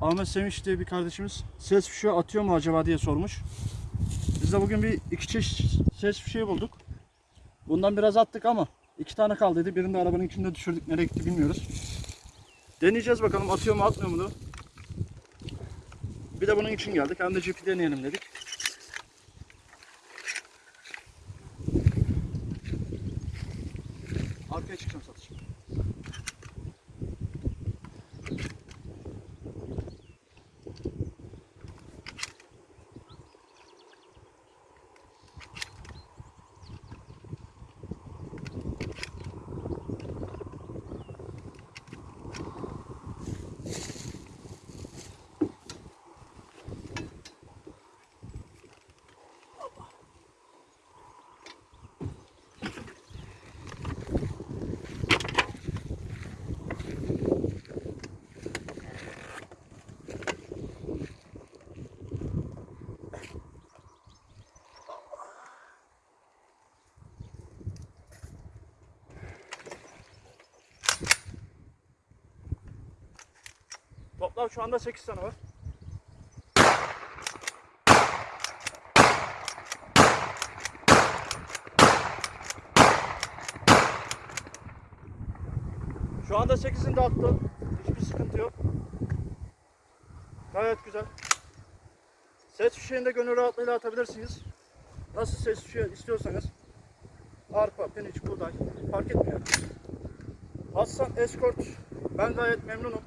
Ahmet Sevinç diye bir kardeşimiz ses fişeği atıyor mu acaba diye sormuş. Biz de bugün bir iki çeşit ses fişeği bulduk. Bundan biraz attık ama iki tane kaldıydı. Birini de arabanın içinde düşürdük. Nereye gitti bilmiyoruz. Deneyeceğiz bakalım atıyor mu atmıyor mu? Bir de bunun için geldik. Hem de cipi deneyelim dedik. Arkaya çıkacağım satış. Toplam şu anda 8 tane var. Şu anda 8'ini de attım. Hiçbir sıkıntı yok. Gayet güzel. Ses fişeğini de gönül rahatlığıyla atabilirsiniz. Nasıl ses fişeği istiyorsanız. Arpa, pirinç, buğday fark etmiyor. Aslan Escort ben gayet memnunum.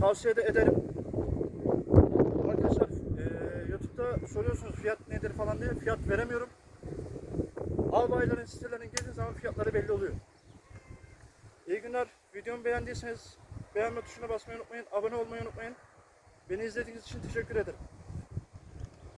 Tavsiye de ederim. Arkadaşlar eee YouTube'da soruyorsunuz fiyat nedir falan diye fiyat veremiyorum. Albayların sitelerine girdiğiniz zaman fiyatları belli oluyor. İyi günler. Videomu beğendiyseniz beğenme tuşuna basmayı unutmayın. Abone olmayı unutmayın. Beni izlediğiniz için teşekkür ederim.